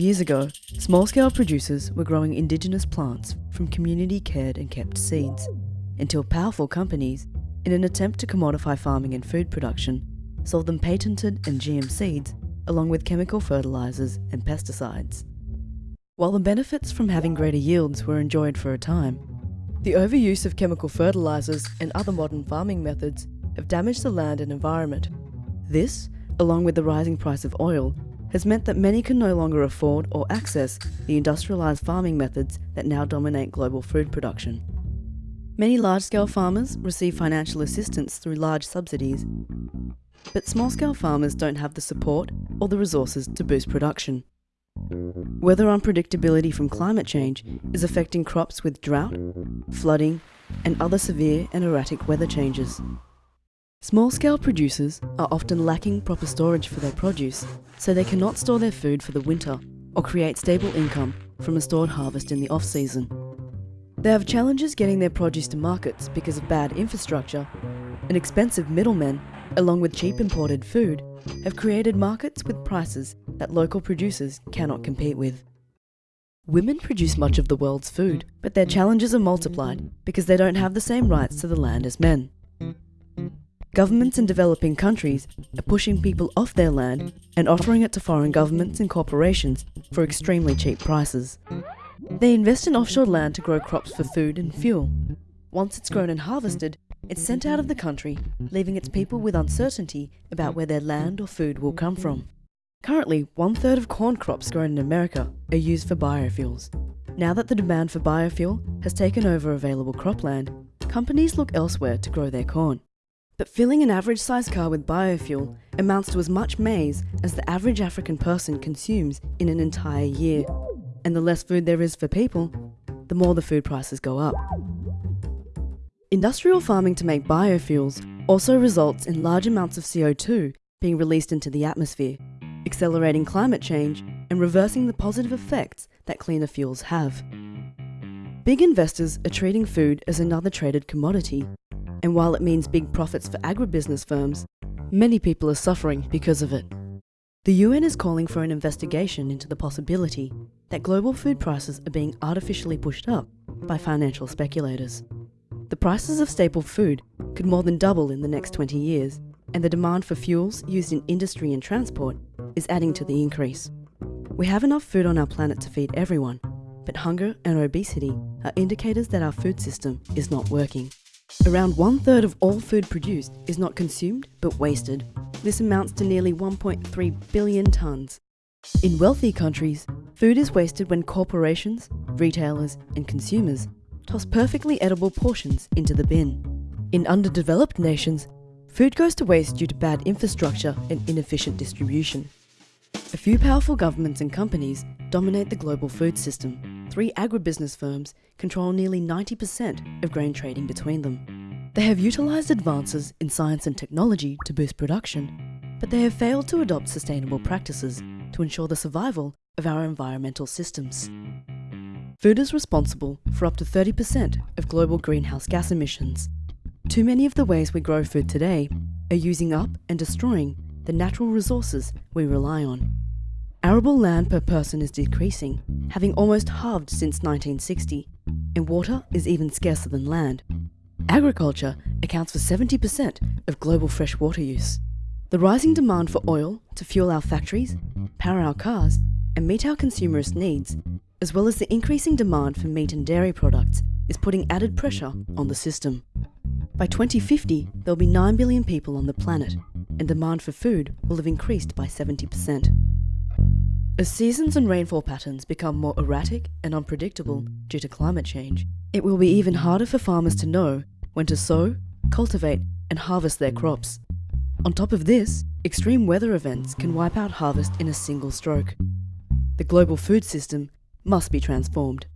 Years ago, small-scale producers were growing indigenous plants from community-cared and kept seeds, until powerful companies, in an attempt to commodify farming and food production, sold them patented and GM seeds along with chemical fertilizers and pesticides. While the benefits from having greater yields were enjoyed for a time, the overuse of chemical fertilizers and other modern farming methods have damaged the land and environment. This, along with the rising price of oil, has meant that many can no longer afford or access the industrialised farming methods that now dominate global food production. Many large-scale farmers receive financial assistance through large subsidies, but small-scale farmers don't have the support or the resources to boost production. Weather unpredictability from climate change is affecting crops with drought, flooding, and other severe and erratic weather changes. Small-scale producers are often lacking proper storage for their produce, so they cannot store their food for the winter or create stable income from a stored harvest in the off-season. They have challenges getting their produce to markets because of bad infrastructure, and expensive middlemen, along with cheap imported food, have created markets with prices that local producers cannot compete with. Women produce much of the world's food, but their challenges are multiplied because they don't have the same rights to the land as men. Governments in developing countries are pushing people off their land and offering it to foreign governments and corporations for extremely cheap prices. They invest in offshore land to grow crops for food and fuel. Once it's grown and harvested, it's sent out of the country, leaving its people with uncertainty about where their land or food will come from. Currently, one third of corn crops grown in America are used for biofuels. Now that the demand for biofuel has taken over available cropland, companies look elsewhere to grow their corn. But filling an average sized car with biofuel amounts to as much maize as the average African person consumes in an entire year. And the less food there is for people, the more the food prices go up. Industrial farming to make biofuels also results in large amounts of CO2 being released into the atmosphere, accelerating climate change and reversing the positive effects that cleaner fuels have. Big investors are treating food as another traded commodity Mm. and while it means big profits for agribusiness firms, many people are suffering because of it. The UN is calling for an investigation into the possibility that global food prices are being artificially pushed up by financial speculators. The prices of staple food could more than double in the next 20 years, and the demand for fuels used in industry and transport is adding to the increase. We have enough food on our planet to feed everyone, but hunger and obesity are indicators that our food system is not working. Around one third of all food produced is not consumed but wasted. This amounts to nearly 1.3 billion tonnes. In wealthy countries, food is wasted when corporations, retailers and consumers toss perfectly edible portions into the bin. In underdeveloped nations, food goes to waste due to bad infrastructure and inefficient distribution. A few powerful governments and companies dominate the global food system, three agribusiness firms control nearly 90% of grain trading between them. They have utilised advances in science and technology to boost production, but they have failed to adopt sustainable practices to ensure the survival of our environmental systems. Food is responsible for up to 30% of global greenhouse gas emissions. Too many of the ways we grow food today are using up and destroying the natural resources we rely on. Arable land per person is decreasing, having almost halved since 1960, and water is even scarcer than land. Agriculture accounts for 70% of global freshwater use. The rising demand for oil to fuel our factories, power our cars, and meet our consumerist needs, as well as the increasing demand for meat and dairy products, is putting added pressure on the system. By 2050, there'll be 9 billion people on the planet, and demand for food will have increased by 70%. As seasons and rainfall patterns become more erratic and unpredictable due to climate change, it will be even harder for farmers to know when to sow, cultivate and harvest their crops. On top of this, extreme weather events can wipe out harvest in a single stroke. The global food system must be transformed.